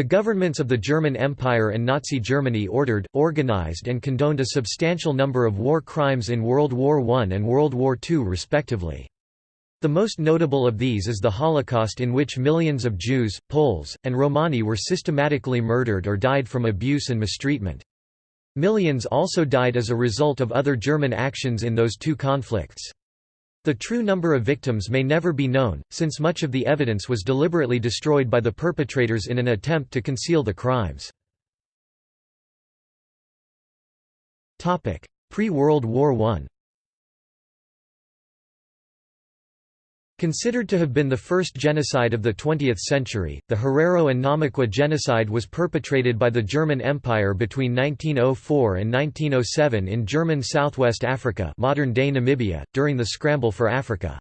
The governments of the German Empire and Nazi Germany ordered, organized and condoned a substantial number of war crimes in World War I and World War II respectively. The most notable of these is the Holocaust in which millions of Jews, Poles, and Romani were systematically murdered or died from abuse and mistreatment. Millions also died as a result of other German actions in those two conflicts. The true number of victims may never be known, since much of the evidence was deliberately destroyed by the perpetrators in an attempt to conceal the crimes. Pre-World War I Considered to have been the first genocide of the 20th century, the Herero and Namaqua genocide was perpetrated by the German Empire between 1904 and 1907 in German Southwest Africa modern-day Namibia, during the Scramble for Africa.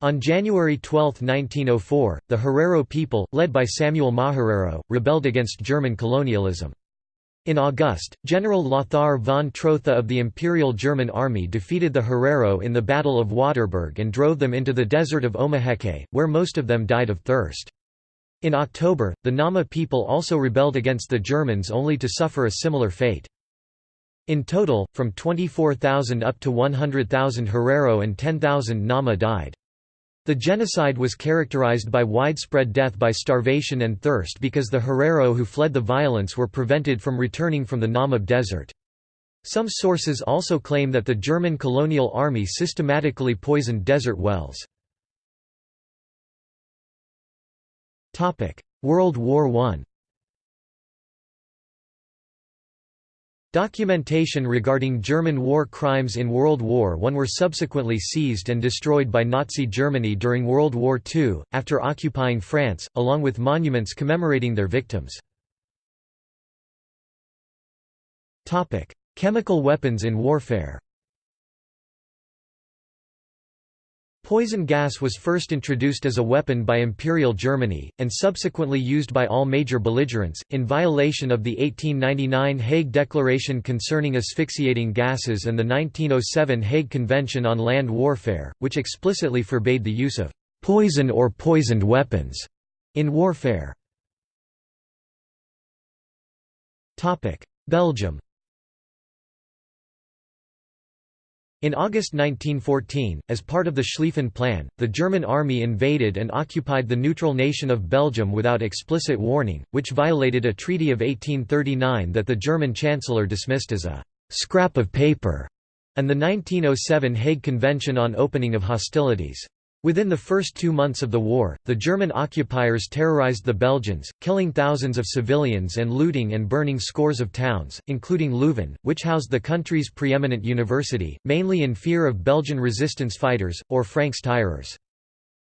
On January 12, 1904, the Herero people, led by Samuel Maherero, rebelled against German colonialism. In August, General Lothar von Trotha of the Imperial German Army defeated the Herero in the Battle of Waterberg and drove them into the desert of Omaheke, where most of them died of thirst. In October, the Nama people also rebelled against the Germans only to suffer a similar fate. In total, from 24,000 up to 100,000 Herero and 10,000 Nama died. The genocide was characterized by widespread death by starvation and thirst because the Herero who fled the violence were prevented from returning from the Namib Desert. Some sources also claim that the German colonial army systematically poisoned desert wells. World War I Documentation regarding German war crimes in World War I were subsequently seized and destroyed by Nazi Germany during World War II, after occupying France, along with monuments commemorating their victims. Chemical weapons in warfare Poison gas was first introduced as a weapon by Imperial Germany, and subsequently used by all major belligerents, in violation of the 1899 Hague Declaration concerning asphyxiating gases and the 1907 Hague Convention on Land Warfare, which explicitly forbade the use of «poison or poisoned weapons» in warfare. Belgium In August 1914, as part of the Schlieffen Plan, the German army invaded and occupied the neutral nation of Belgium without explicit warning, which violated a treaty of 1839 that the German chancellor dismissed as a «scrap of paper» and the 1907 Hague Convention on Opening of Hostilities. Within the first two months of the war, the German occupiers terrorized the Belgians, killing thousands of civilians and looting and burning scores of towns, including Leuven, which housed the country's preeminent university, mainly in fear of Belgian resistance fighters, or Francs-tireurs.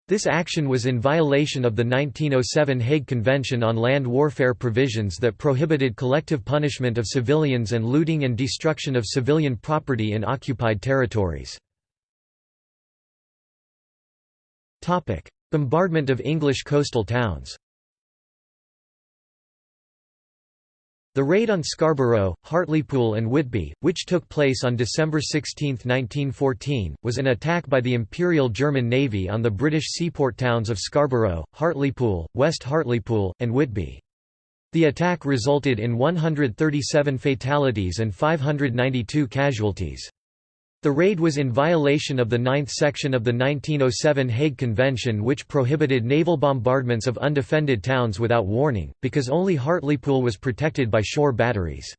This action was in violation of the 1907 Hague Convention on Land Warfare provisions that prohibited collective punishment of civilians and looting and destruction of civilian property in occupied territories. Bombardment of English coastal towns The raid on Scarborough, Hartlepool and Whitby, which took place on December 16, 1914, was an attack by the Imperial German Navy on the British seaport towns of Scarborough, Hartlepool, West Hartlepool, and Whitby. The attack resulted in 137 fatalities and 592 casualties. The raid was in violation of the ninth section of the 1907 Hague Convention which prohibited naval bombardments of undefended towns without warning, because only Hartlepool was protected by shore batteries.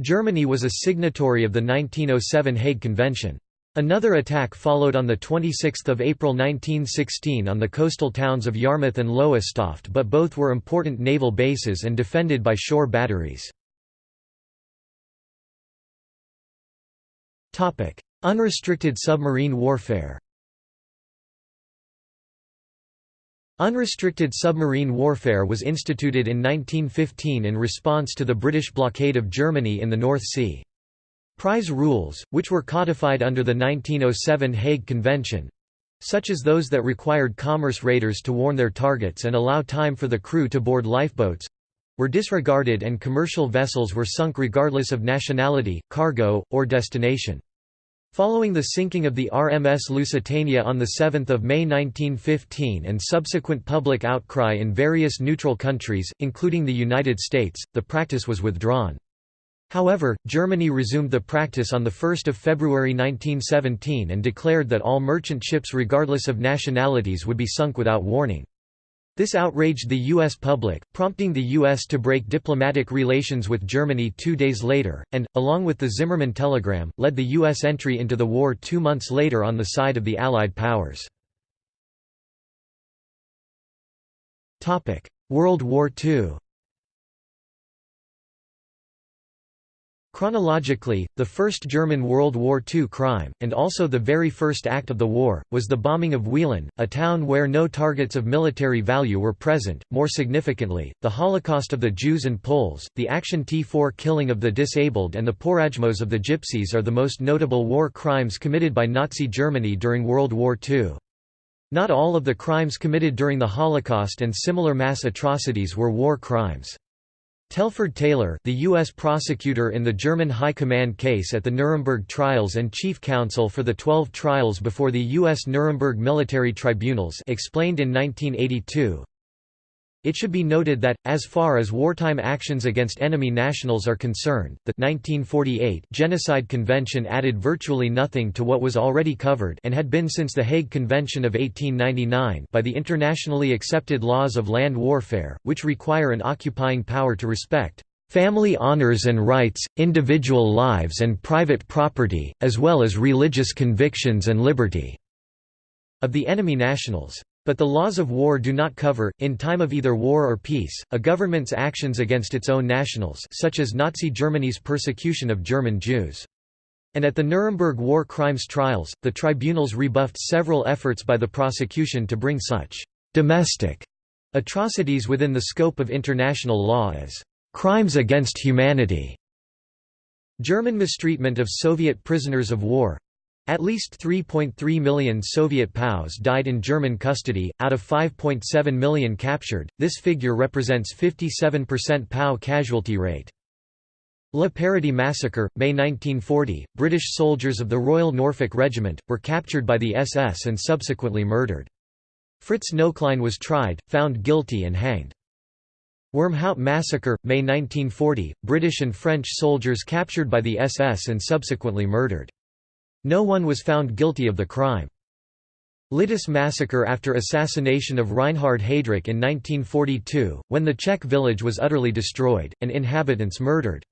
Germany was a signatory of the 1907 Hague Convention. Another attack followed on 26 April 1916 on the coastal towns of Yarmouth and Lowestoft but both were important naval bases and defended by shore batteries. Unrestricted submarine warfare Unrestricted submarine warfare was instituted in 1915 in response to the British blockade of Germany in the North Sea. Prize rules, which were codified under the 1907 Hague Convention—such as those that required commerce raiders to warn their targets and allow time for the crew to board lifeboats, were disregarded and commercial vessels were sunk regardless of nationality, cargo, or destination. Following the sinking of the RMS Lusitania on 7 May 1915 and subsequent public outcry in various neutral countries, including the United States, the practice was withdrawn. However, Germany resumed the practice on 1 February 1917 and declared that all merchant ships regardless of nationalities would be sunk without warning. This outraged the U.S. public, prompting the U.S. to break diplomatic relations with Germany two days later, and, along with the Zimmermann telegram, led the U.S. entry into the war two months later on the side of the Allied powers. World War II Chronologically, the first German World War II crime, and also the very first act of the war, was the bombing of Wieluń, a town where no targets of military value were present. More significantly, the Holocaust of the Jews and Poles, the Action T4 killing of the disabled and the Porajmos of the Gypsies are the most notable war crimes committed by Nazi Germany during World War II. Not all of the crimes committed during the Holocaust and similar mass atrocities were war crimes. Telford Taylor the U.S. prosecutor in the German High Command case at the Nuremberg trials and chief counsel for the 12 trials before the U.S. Nuremberg military tribunals explained in 1982, it should be noted that, as far as wartime actions against enemy nationals are concerned, the 1948 Genocide Convention added virtually nothing to what was already covered and had been since the Hague Convention of 1899 by the internationally accepted laws of land warfare, which require an occupying power to respect family honors and rights, individual lives and private property, as well as religious convictions and liberty." of the enemy nationals. But the laws of war do not cover, in time of either war or peace, a government's actions against its own nationals such as Nazi Germany's persecution of German Jews. And at the Nuremberg war crimes trials, the tribunals rebuffed several efforts by the prosecution to bring such «domestic» atrocities within the scope of international law as «crimes against humanity». German mistreatment of Soviet prisoners of war at least 3.3 million Soviet POWs died in German custody, out of 5.7 million captured, this figure represents 57% POW casualty rate. La Paradis Massacre, May 1940, British soldiers of the Royal Norfolk Regiment, were captured by the SS and subsequently murdered. Fritz Knöchlein was tried, found guilty and hanged. Wormhout Massacre, May 1940, British and French soldiers captured by the SS and subsequently murdered. No one was found guilty of the crime. Lidice massacre after assassination of Reinhard Heydrich in 1942, when the Czech village was utterly destroyed, and inhabitants murdered.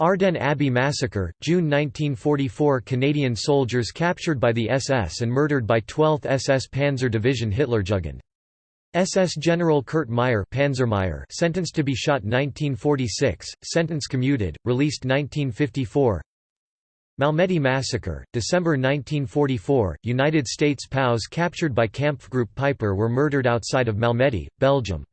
Ardenne Abbey massacre, June 1944 Canadian soldiers captured by the SS and murdered by 12th SS Panzer Division Hitlerjugend. SS General Kurt Meyer Panzermeyer sentenced to be shot 1946, sentence commuted, released 1954 Malmedy Massacre, December 1944, United States POWs captured by Kampfgruppe Piper were murdered outside of Malmedy, Belgium.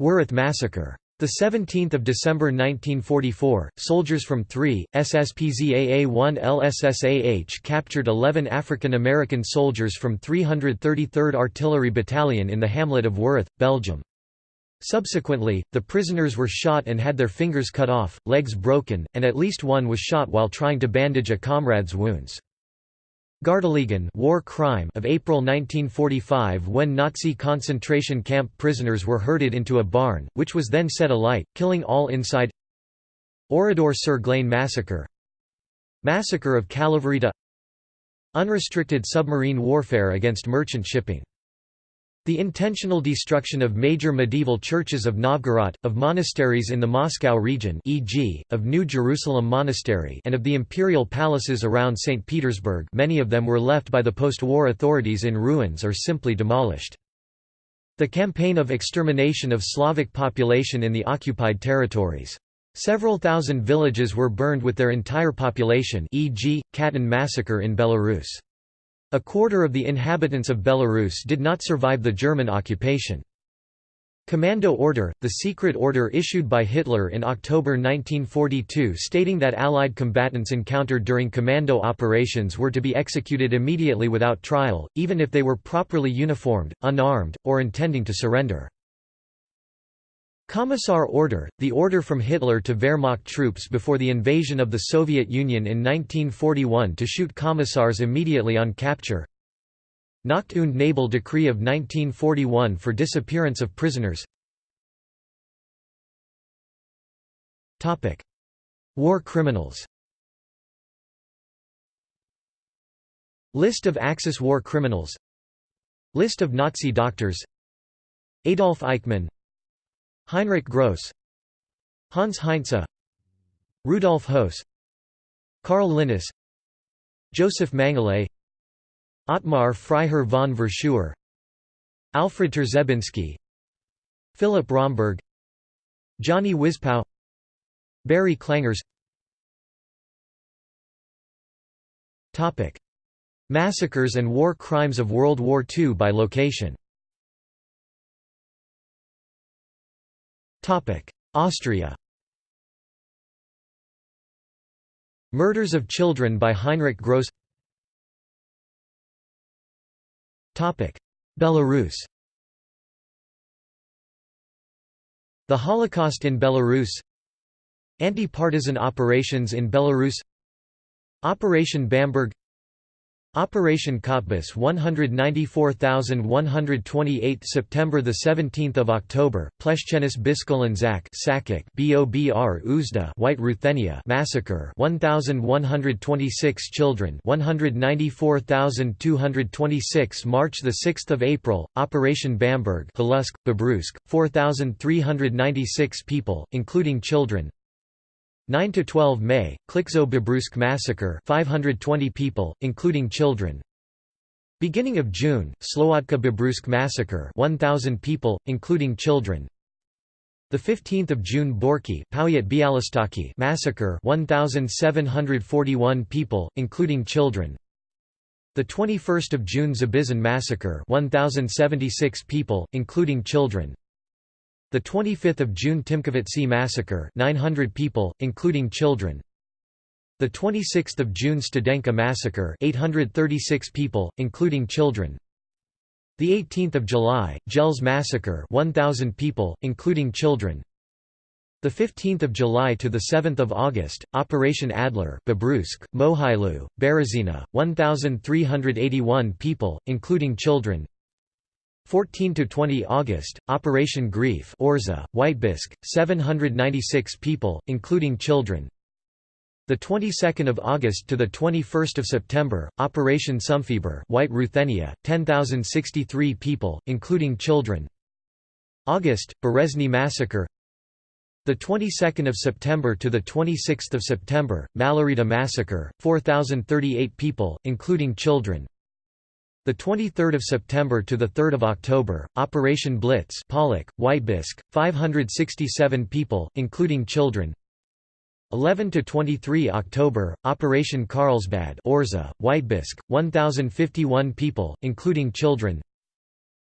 Wereth Massacre. 17 December 1944, soldiers from 3, SSPZAA-1 LSSAH captured 11 African American soldiers from 333rd Artillery Battalion in the hamlet of Wereth, Belgium. Subsequently, the prisoners were shot and had their fingers cut off, legs broken, and at least one was shot while trying to bandage a comrade's wounds. Gardelegen war crime of April 1945 when Nazi concentration camp prisoners were herded into a barn, which was then set alight, killing all inside. Oradour-sur-Glane massacre. Massacre of Kalavryta Unrestricted submarine warfare against merchant shipping the intentional destruction of major medieval churches of Novgorod, of monasteries in the Moscow region e.g., of New Jerusalem Monastery and of the imperial palaces around St. Petersburg many of them were left by the post-war authorities in ruins or simply demolished. The campaign of extermination of Slavic population in the occupied territories. Several thousand villages were burned with their entire population e.g., Khatyn massacre in Belarus. A quarter of the inhabitants of Belarus did not survive the German occupation. Commando Order, the secret order issued by Hitler in October 1942 stating that Allied combatants encountered during commando operations were to be executed immediately without trial, even if they were properly uniformed, unarmed, or intending to surrender. Commissar Order, the order from Hitler to Wehrmacht troops before the invasion of the Soviet Union in 1941 to shoot commissars immediately on capture. Nacht und Nebel Decree of 1941 for disappearance of prisoners. War criminals. List of Axis war criminals. List of Nazi doctors. Adolf Eichmann Heinrich Gross Hans Heinze Rudolf Höss Karl Linnas Joseph Mengele Ottmar Freiherr von Verschuer Alfred Trzebinski Philip Romberg Johnny Wizpow Barry Klangers. Massacres and war crimes of World War II by location Austria. Murders of children by Heinrich Gross. Belarus. The Holocaust in Belarus. Anti-partisan operations in Belarus. Operation Bamberg Operation Cottbus 194128 September the 17th of October Pleschennis Biskolanzak Sakik Bobr Uzda White Ruthenia massacre 1126 children 194226 March 6 April Operation Bamberg Halusk Babrusk 4396 people including children 9 to 12 May, Klikzo Babrusk massacre 520 people, including children. Beginning of June, Slowodka Babrusk massacre 1000 people, including children. The 15th of June Borki massacre 1741 people, including children. The 21st of June Zabizon massacre 1076 people, including children. The 25th of June Timkovitsi massacre 900 people, including children. The 26th of June Studenka massacre 836 people, including children. The 18th of July, Gels massacre 1000 people, including children. The 15th of July to the 7th of August, Operation Adler, Babrusk, Mohylu, Berezina, 1381 people, including children. 14 to 20 August Operation Greif Orza Vitebsk 796 people including children. The 22nd of August to the 21st of September Operation Sumfeber White Ruthenia 10063 people including children. August Berezny massacre. The 22nd of September to the 26th of September Malarita massacre 4038 people including children the 23rd of September to the 3rd of October, Operation Blitz, Pollock, Vitebsk, 567 people, including children. 11 to 23 October, Operation Carlsbad, Orza, Vitebsk, 1051 people, including children.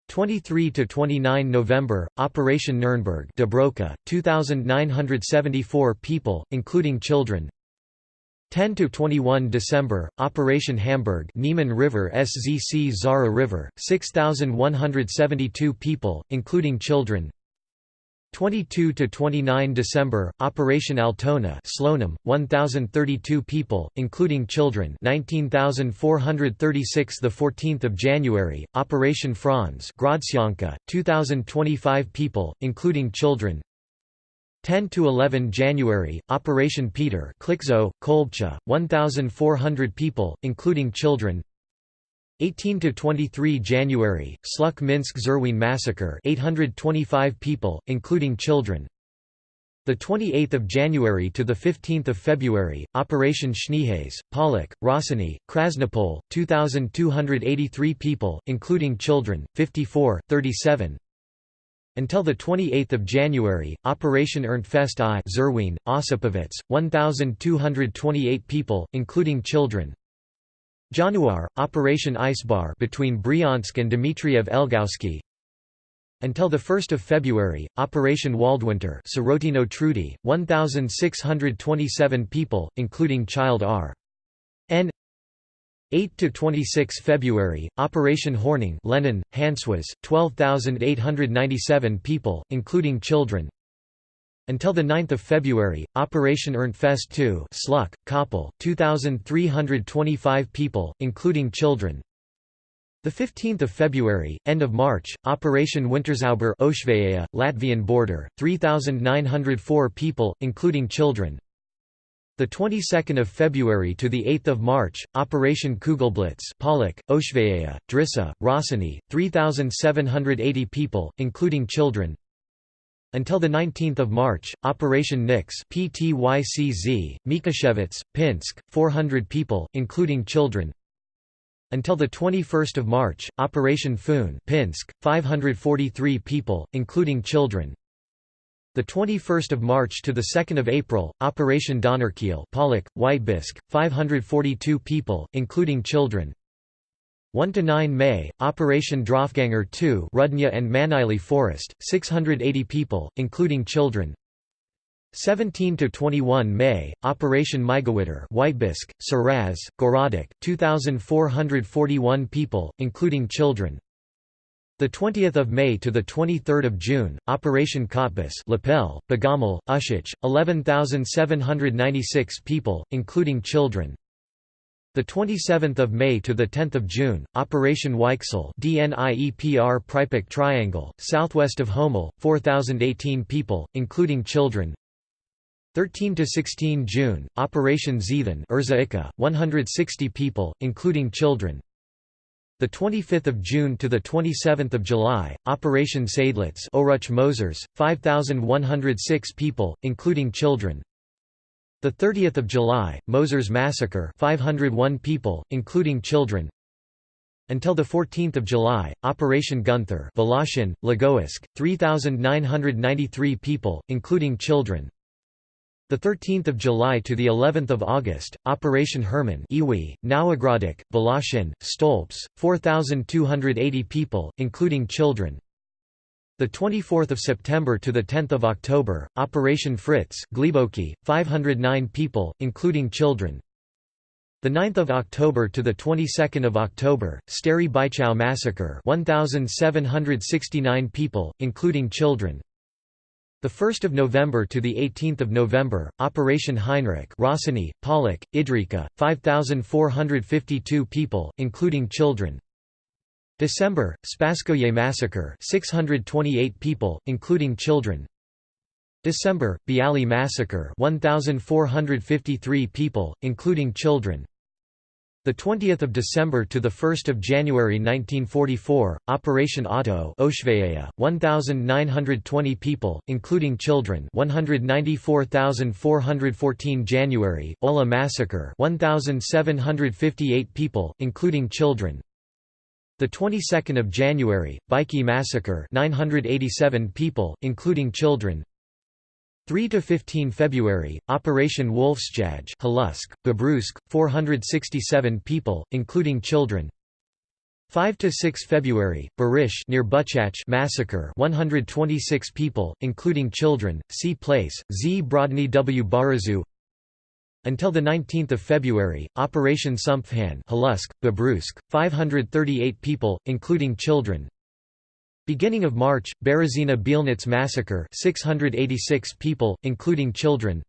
23 to 29 November, Operation Nurnberg, Dobroka, 2974 people, including children. 10 to 21 December Operation Hamburg Niemen River SZC Zara River 6172 people including children. 22 to 29 December Operation Altona Slonim 1032 people including children. 19436 the 14th of January Operation Franz Grodzianka 2025 people including children 10 to 11 January Operation Peter Klikzo Kolbcha 1400 people including children. 18 to 23 January Sluk Minsk Zerwin massacre 825 people including children. The 28th of January to the 15th of February Operation Schneehase Pollock Rossini Krasnopol 2283 people including children 54 37 until 28 January, Operation Ernstfest I Zerwin, Osipovets, 1,228 people, including children. Januar, Operation Icebar between Bryansk and Dmitriev Elgowski. Until 1 February, Operation Waldwinter Trudy, 1,627 people, including child R. N. 8 to 26 February Operation Hornung Lenin Hanswas 12897 people including children Until 9 February, Operation Ernstfest II Sluck, Koppel, 2,325 people, including children. 15 February, end of March, Operation Winterzauber Oshvaia, Latvian border, 3,904 people, including children. The 22nd of February to the 8th of March, Operation Kugelblitz, Pollock, Oshvaia, Drissa, Rossini, 3,780 people, including children. Until the 19th of March, Operation Nix, PTYCZ, Mikashevitz, Pinsk, 400 people, including children. Until the 21st of March, Operation Foon, Pinsk, 543 people, including children. The 21st of March to the 2nd of April, Operation Donnerkeil, Pollock, Vitebsk, 542 people, including children. 1 to 9 May, Operation Draufganger 2, Rudnya and Manili Forest, 680 people, including children. 17 to 21 May, Operation Migowitter, Vitebsk, Saraz, Gorodok, 2441 people, including children. The 20th of May to the 23rd of June, Operation Cottbus, Lapel, Bogomel, Ushich, 11,796 people, including children. The 27th of May to the 10th of June, Operation Weichsel, DNIEPR Pripyat Triangle, southwest of Homel, 4,018 people, including children. 13 to 16 June, Operation Zethan, Urza 160 people, including children the 25th of June to the 27th of July, Operation Seydlitz, Oruch Mosers, 5106 people, including children. The 30th of July, Mosers massacre, 501 people, including children. Until the 14th of July, Operation Gunther, Voloshin, Lagoisk, 3993 people, including children. The 13th of July to the 11th of August, Operation Hermann, Iwi, Nowogrodzic, Voloshin, Stolps, 4280 people, including children. The 24th of September to the 10th of October, Operation Fritz, Gliboki, 509 people, including children. The 9th of October to the 22nd of October, Stary Bychow massacre, 1769 people, including children. The 1st of November to the 18th of November, Operation Heinrich, Rossini, Pollock, Idrika, 5452 people, including children. December, Spasskoye massacre, 628 people, including children. December, Bialy massacre, 1453 people, including children. The 20th of December to the 1st of January 1944, Operation Otto, Oshvaia, 1920 people, including children, 194,414 January, Ola massacre, 1758 people, including children. The 22nd of January, Baiki massacre, 987 people, including children. 3 to 15 February, Operation Wolfsjag, Halusk, Babrusk, 467 people, including children. 5 to 6 February, Barish near Buchach massacre, 126 people, including children. See place, Z Brodny W Barazu. Until the 19th of February, Operation Sumpfhahn, Halusk, Babrusk, 538 people, including children. Beginning of March, Berezina Bielnitz massacre 686 people, including children.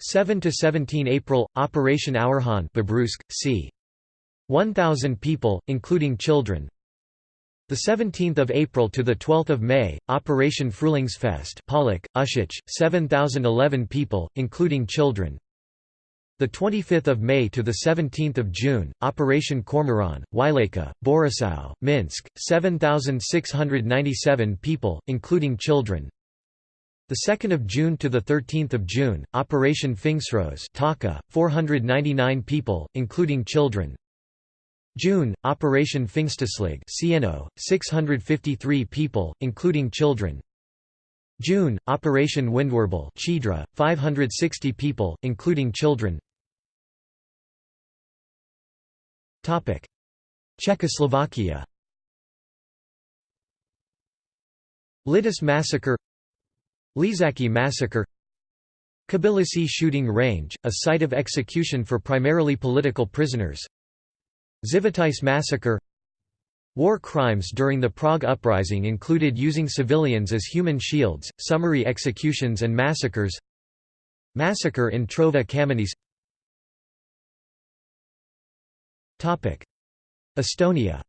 7 to 17 April Operation Auerhahn Babrusk, c. 1000 people including children. The 17th of April to the 12th of May Operation Frühlingsfest Pollock Ushich 7011 people including children the 25th of May to the 17th of June, Operation Cormoran, Wieleka, Borisov, Minsk, 7,697 people, including children. The 2nd of June to the 13th of June, Operation Pfingstros, Taka, 499 people, including children. June, Operation Pfingsteslig, Cieno, 653 people, including children. June, Operation Windwarbel, Chidra, 560 people, including children. Czechoslovakia. Lidice massacre. Ležáky massacre. Kobylisy shooting range, a site of execution for primarily political prisoners. Živitic massacre. War crimes during the Prague Uprising included using civilians as human shields, summary executions and massacres. Massacre in Trova Kamenice Estonia.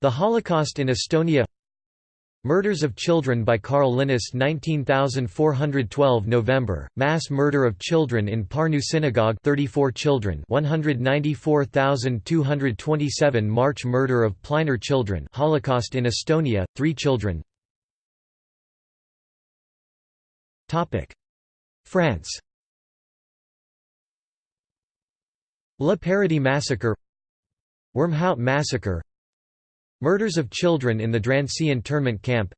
The Holocaust in Estonia. Murders of children by Karl Linnas 19412 November, mass murder of children in Parnu Synagogue 34 children 194227 March murder of Pliner children Holocaust in Estonia, 3 children. France La Paradis massacre Wormhout massacre Murders of children in the Drancy internment camp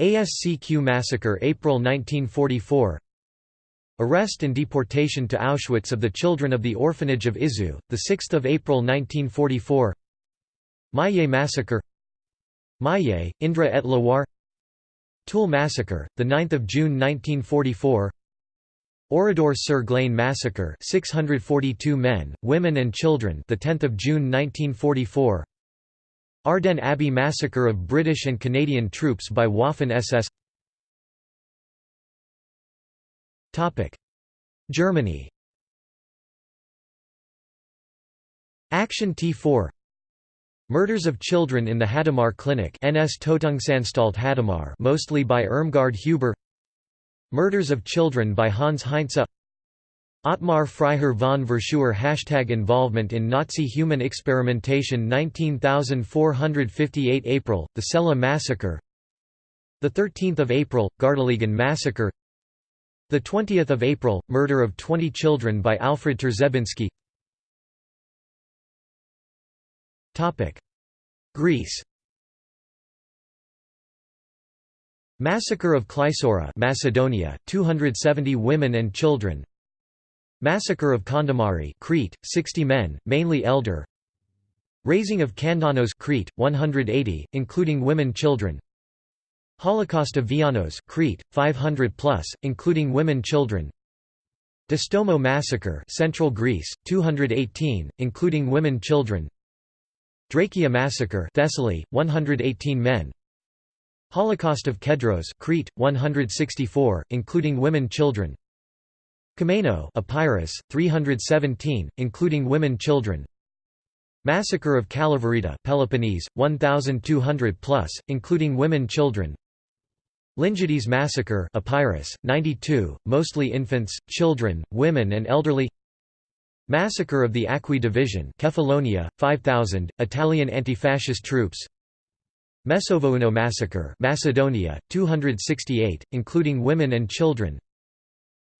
ASCQ massacre April 1944 Arrest and deportation to Auschwitz of the children of the orphanage of Izieu, 6 April 1944 Maillé massacre Maillé, Indre et Loire Tulle massacre, 9 June 1944 Oradour sur Glane massacre 642 men, women and children the 10th of June 1944 Ardennes Abbey massacre of British and Canadian troops by Waffen-SS Topic. Germany. Action T4 Murders of children in the Hadamar Clinic NS Tötungsanstalt Hadamar mostly by Irmgard Huber Murders of children by Hans Heinze Ottmar Freiherr von Verschuer Hashtag Involvement in Nazi Human Experimentation 19458 April, the Celle Massacre 13 April, Gardelegen Massacre 20 April, murder of 20 children by Alfred Trzebinski Greece Massacre of Klysora Macedonia, 270 women and children. Massacre of Kondomari Crete, 60 men, mainly elder. Razing of Kandanos Crete, 180, including women children. Holocaust of Vianos Crete, 500 plus, including women children. Distomo massacre Central Greece, 218, including women children. Drakia massacre Thessaly, 118 men Holocaust of Kedros Crete, 164, including women children. Kameno Epirus, 317, including women children. Massacre of Kalavryta Peloponnese, 1,200 plus, including women children. Lingides massacre Epirus, 92, mostly infants, children, women and elderly. Massacre of the Acqui Division Kefalonia, 5,000, Italian anti-fascist troops Mesovouno massacre Macedonia, 268, including women and children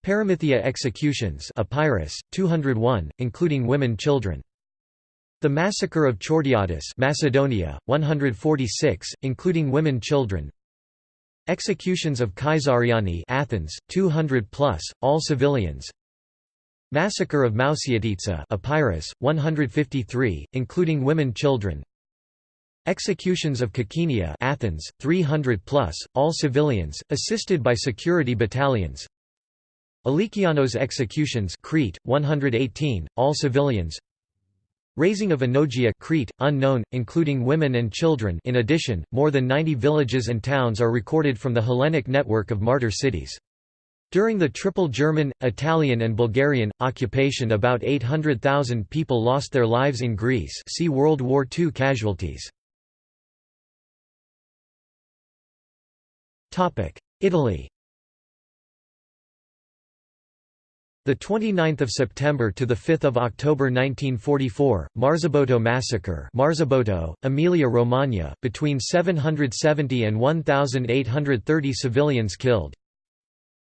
Paramythia executions Epirus, 201, including women children. The massacre of Chortiatis Macedonia, 146, including women children. Executions of Kaisariani Athens, 200 plus, all civilians. Massacre of Mousiotitsa Epirus, 153, including women children. Executions of Kokkinia Athens, 300 plus, all civilians, assisted by security battalions. Alikianos executions Crete, 118, all civilians Razing of Anogia Crete, unknown, including women and children in addition, more than 90 villages and towns are recorded from the Hellenic network of martyr cities. During the triple German, Italian and Bulgarian, occupation about 800,000 people lost their lives in Greece see World War II casualties. Italy The 29th of September to the 5th of October 1944, Marzabotto massacre, Marzabotto, Emilia-Romagna, between 770 and 1830 civilians killed.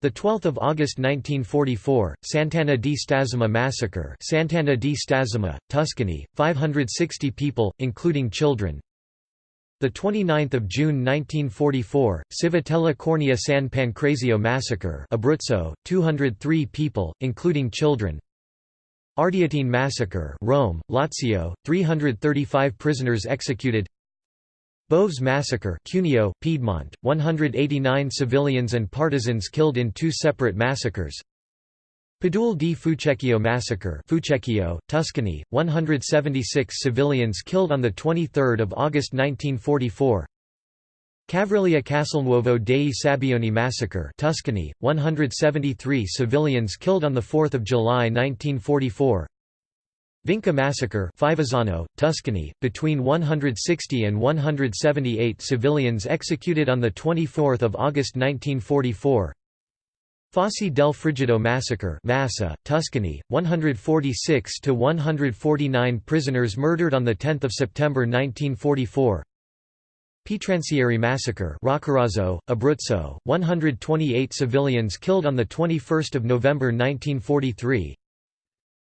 The 12th of August 1944, Sant'Anna di Stazzema massacre, Sant'Anna di Stazzema, Tuscany, 560 people, including children, the 29th of June 1944, Civitella Cornea San Pancrazio massacre, Abruzzo, 203 people, including children. Ardeatine massacre, Rome, Lazio, 335 prisoners executed. Boves massacre, Cuneo, Piedmont, 189 civilians and partisans killed in two separate massacres. Padule di Fucecchio massacre Fucecchio, Tuscany, 176 civilians killed on 23 August 1944 Cavriglia Castelnuovo dei Sabbioni massacre Tuscany, 173 civilians killed on 4 July 1944 Vinca massacre Fivizzano, Tuscany, between 160 and 178 civilians executed on 24 August 1944 Fossi del Frigido massacre Massa, Tuscany, 146 to 149 prisoners murdered on 10 September 1944 Pietransieri massacre Roccaraso, Abruzzo, 128 civilians killed on 21 November 1943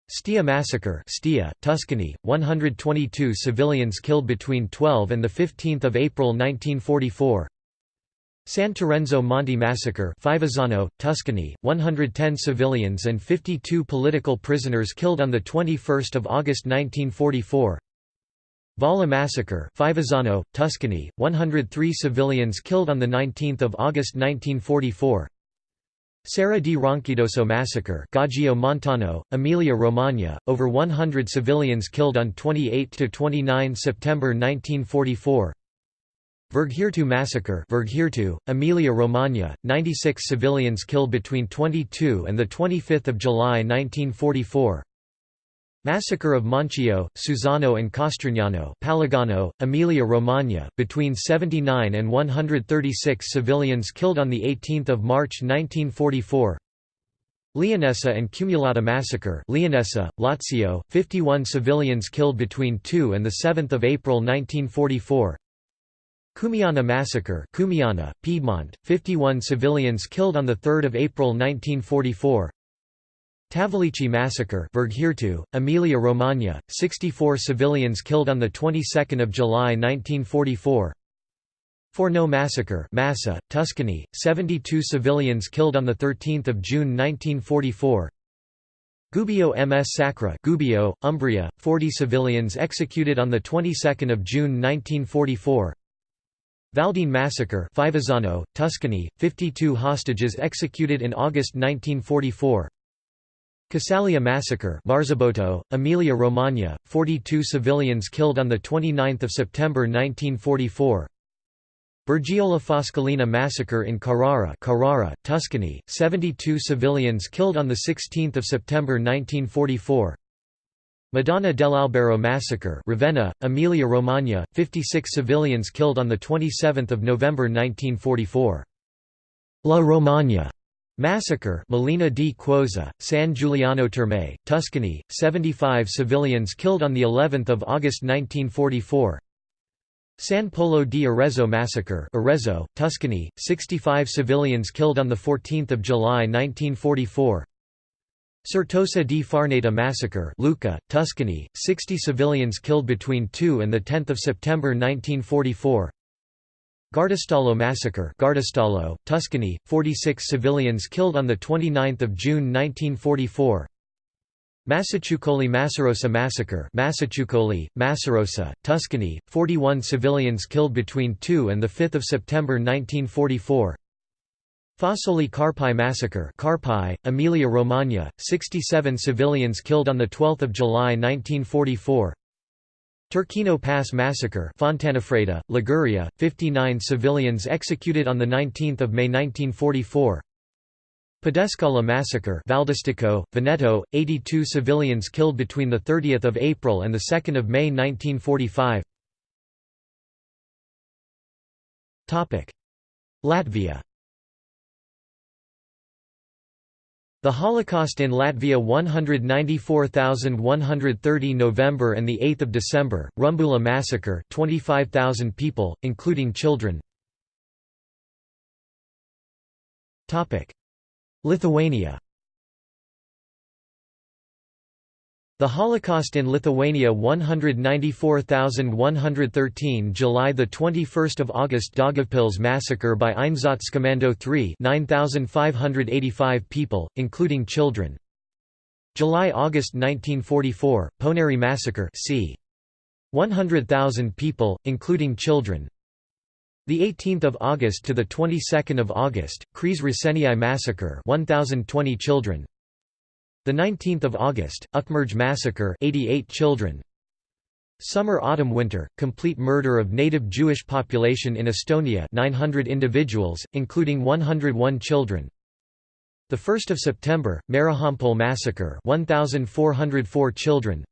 Stia massacre Stia, Tuscany, 122 civilians killed between 12 and 15 April 1944 San Terenzo Monte massacre Fivizzano, Tuscany, 110 civilians and 52 political prisoners killed on 21 August 1944 Valla massacre Fivizzano, Tuscany, 103 civilians killed on 19 August 1944 Serra di Ronchidoso massacre Gaggio Montano, Emilia Romagna, over 100 civilians killed on 28–29 September 1944 Verghirtu massacre Verghirtu, Emilia Romagna, 96 civilians killed between 22 and 25 July 1944 Massacre of Monchio, Susano and Castrignano Palagano, Emilia Romagna, between 79 and 136 civilians killed on 18 March 1944 Leonessa and Cumulata massacre Leonessa, Lazio, 51 civilians killed between 2 and 7 April 1944 Cumiana massacre Cumiana, Piedmont, 51 civilians killed on 3 April 1944 Tavolicci massacre Emilia Romagna, 64 civilians killed on the 22nd of July 1944 Forno massacre Massa, Tuscany, 72 civilians killed on the 13th of June 1944 Gubbio ms Sacra Gubbio, Umbria, 40 civilians executed on the 22nd of June 1944 Valdine massacre Fivizzano, Tuscany, 52 hostages executed in August 1944 Casaglia massacre Marzabotto, Emilia Romagna, 42 civilians killed on 29 September 1944 Bergiola Foscolina massacre in Carrara, Carrara, Tuscany, 72 civilians killed on 16 September 1944 Madonna dell'Albero massacre Ravenna, Emilia Romagna, 56 civilians killed on 27 November 1944. La Romagna massacre Molina di Quosa, San Giuliano Terme, Tuscany, 75 civilians killed on the 11th of August 1944. San Polo di Arezzo massacre Arezzo, Tuscany, 65 civilians killed on 14 July 1944. Certosa di Farneta massacre Lucca, Tuscany, 60 civilians killed between 2 and 10 September 1944 Guardistallo massacre Guardistallo, Tuscany, 46 civilians killed on 29 June 1944 Massaciuccoli Massarosa massacre Massaciuccoli, Massarosa, Tuscany, 41 civilians killed between 2 and 5 September 1944 Fossoli Carpi massacre Carpi, Emilia Romagna, 67 civilians killed on 12 July 1944 Turchino Pass massacre Fontanafreda, Liguria, 59 civilians executed on 19 May 1944 Pedescala massacre Valdastico, Veneto, 82 civilians killed between 30 April and 2 May 1945 Latvia The Holocaust in Latvia 194,130 November and 8 December, Rumbula massacre 25,000 people, including children. Lithuania The Holocaust in Lithuania 194,113 July 21 August Daugavpils massacre by Einsatzkommando 3 9,585 people, including children. July–August 1944, Ponary massacre c. 100,000 people, including children. The 18th of August to the 22nd of August, Kries Răseniai massacre 1020 children The 19th of August, Ukmergė massacre, 88 children. Summer Autumn Winter, complete murder of native Jewish population in Estonia 900 individuals, including 101 children. The 1st of September, Merehampol massacre 1404 children.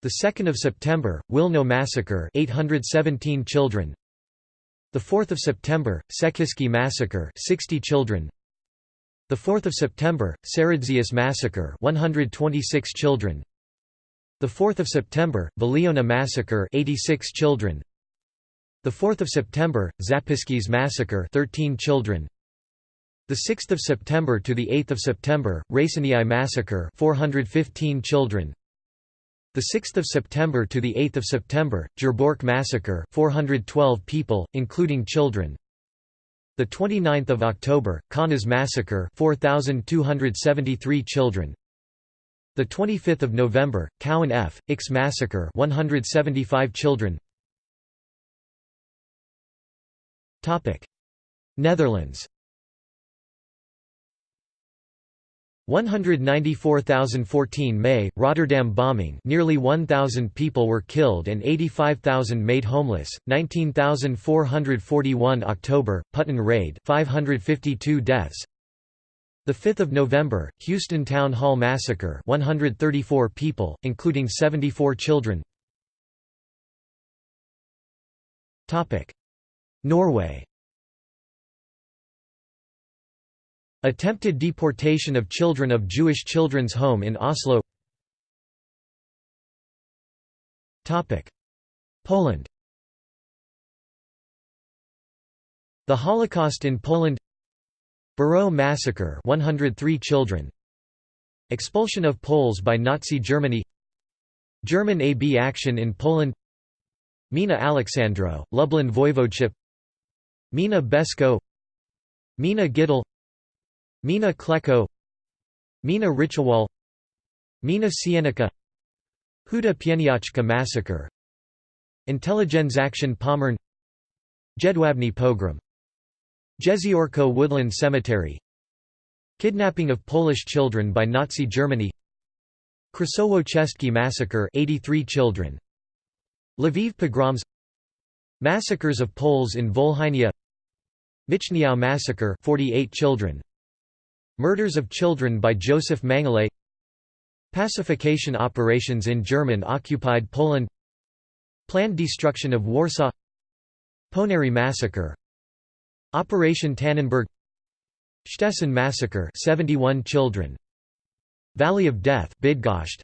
The 2nd of September, Wilno massacre 817 children. The 4th of September, Sekiski massacre 60 children. The 4th of September, Seredžius massacre 126 children. The 4th of September, Veliuona massacre 86 children. The 4th of September, Zapyškis massacre 13 children. The 6th of September to the 8th of September, Raseiniai massacre 415 children. The 6th of September to the 8th of September, Jerbork massacre 412 people, including children. The 29th of October, Kaunas massacre 4273 children. The 25th of November, Cowan F. Ix massacre 175 children. Topic: Netherlands 194,014 May, Rotterdam bombing nearly 1,000 people were killed and 85,000 made homeless, 19,441 October, Putten raid 552 deaths, 5 November, Houston Town Hall Massacre 134 people, including 74 children. Topic: Norway Attempted deportation of children of Jewish Children's Home in Oslo. Poland. The Holocaust in Poland. Bureau massacre 103 children. Expulsion of Poles by Nazi Germany. German AB action in Poland. Mina Alexandro, Lublin Voivodeship. Mina Besko. Mina Gittel Mina Klecko Mina Ritual Mina Sienica Huta Pieniacka massacre Intelligenzaktion Pommern Jedwabne pogrom Jeziorko Woodland Cemetery Kidnapping of Polish children by Nazi Germany Krasowo massacre 83 children Lviv pogroms Massacres of Poles in Volhynia Michniów massacre 48 children Murders of children by Joseph Mengele Pacification operations in German-occupied Poland. Planned destruction of Warsaw. Ponary massacre. Operation Tannenberg. Szczecyn massacre 71 children. Valley of Death Bydgoszcz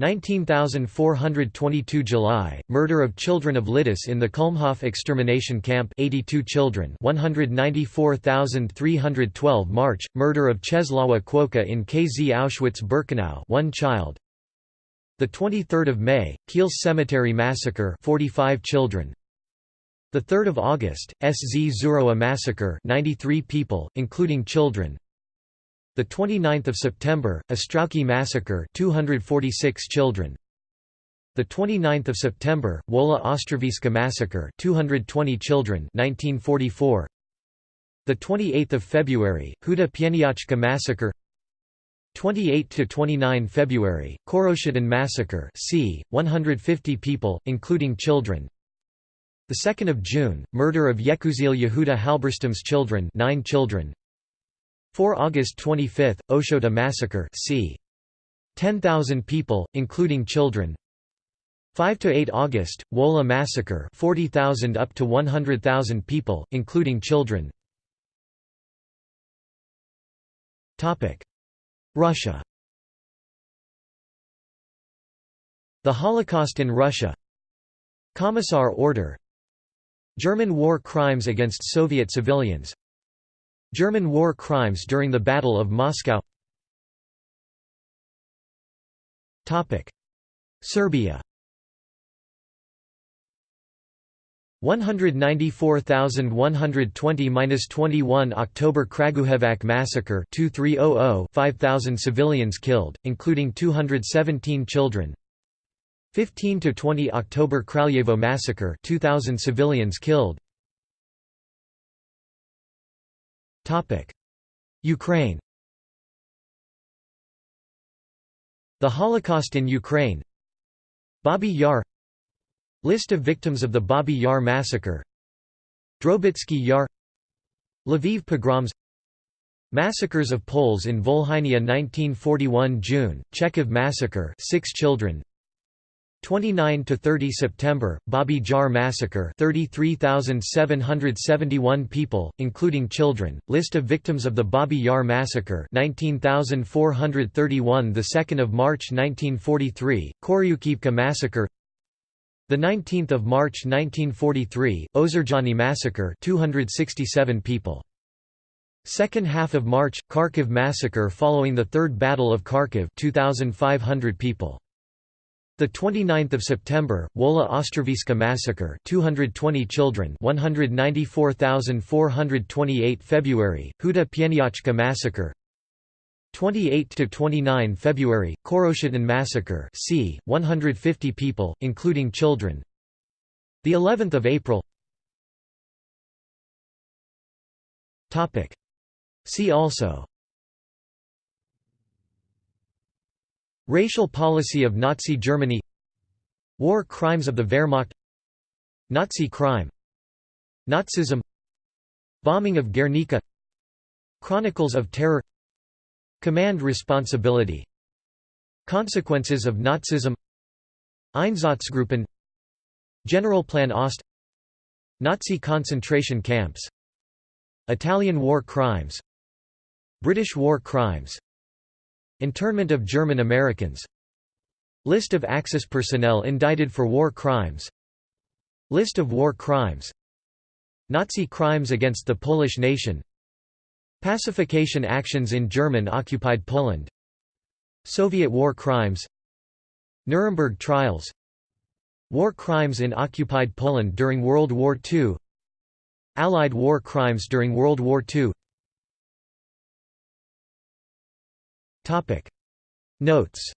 19,422 July, murder of children of Lidice in the Kulmhof extermination camp 82 children 194,312 March, murder of Czesława Kwoka in KZ Auschwitz-Birkenau one child. 23 May, Kielce Cemetery Massacre 45 children. 3 August, SZ Zurowa Massacre 93 people, including children the 29th of September, Ostrowki massacre 246 children. The 29th of September, Wola Ostrowiecka massacre 220 children 1944. The 28th of February, Huta Pieniacka massacre 28 to 29 February, Koroshadin massacre c. 150 people, including children. The 2nd of June, murder of Yekusiel Yehuda Halberstam's children 9 children. 4 August 25, Ochota massacre c. 10,000 people, including children. 5 to 8 August, Wola massacre 40,000 up to 100,000 people, including children. Russia. The Holocaust in Russia. Commissar Order. German war crimes against Soviet civilians German war crimes during the Battle of Moscow. Serbia. 194,120–21 October Kragujevac massacre 2300 5,000 civilians killed, including 217 children. 15–20 October Kraljevo massacre 2,000 civilians killed Ukraine. The Holocaust in Ukraine. Babi Yar. List of victims of the Babi Yar massacre. Drobitsky Yar. Lviv pogroms. Massacres of Poles in Volhynia 1941 June, Chekhov massacre 6 children 29 to 30 September, Babi Jar massacre 33,771 people, including children, list of victims of the Babi Yar massacre 19,431 the 2nd of March 1943, Koryukivka massacre the 19th of March 1943, Ozerjani massacre 267 people. Second half of March, Kharkiv massacre following the Third Battle of Kharkiv 2,500 people. The 29th of September, Wola Ostrowiecka massacre 220 children 194,428 February, Huta Pieniacka massacre 28 to 29 February, Khoroshytyn massacre, c. 150 people, including children. The 11th of April. Topic. See also. Racial policy of Nazi Germany. War crimes of the Wehrmacht. Nazi crime. Nazism. Bombing of Guernica. Chronicles of Terror Command responsibility Consequences of Nazism Einsatzgruppen Generalplan Ost Nazi concentration camps Italian war crimes British war crimes Internment of German Americans. List of Axis personnel indicted for war crimes. List of war crimes. Nazi crimes against the Polish nation. Pacification actions in German-occupied Poland. Soviet war crimes. Nuremberg trials. War crimes in occupied Poland during World War II Allied war crimes during World War II Notes.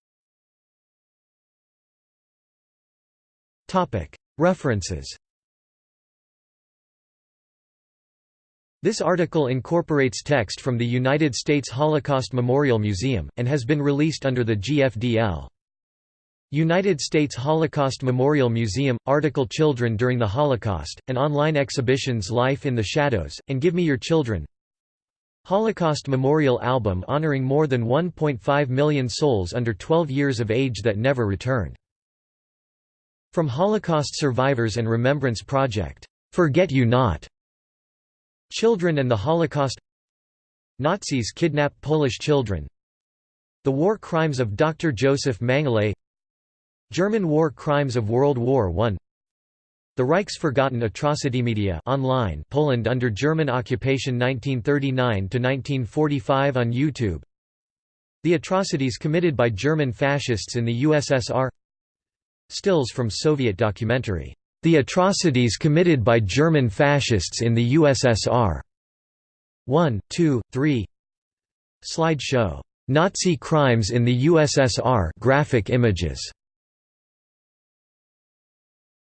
Topic. References. This article incorporates text from the United States Holocaust Memorial Museum, and has been released under the GFDL. United States Holocaust Memorial Museum – Article Children During the Holocaust, and online exhibitions Life in the Shadows, and Give Me Your Children Holocaust Memorial Album honoring more than 1.5 million souls under 12 years of age that never returned. From Holocaust Survivors and Remembrance Project, "'Forget You Not' Children and the Holocaust Nazis kidnap Polish children The War Crimes of Dr. Joseph Mengele German War Crimes of World War I The Reich's Forgotten Atrocity Media online Poland under German occupation 1939–1945 on YouTube The atrocities committed by German fascists in the USSR Stills from Soviet documentary the Atrocities Committed by German Fascists in the USSR. 1, 2, 3 Slide show. Nazi Crimes in the USSR graphic images.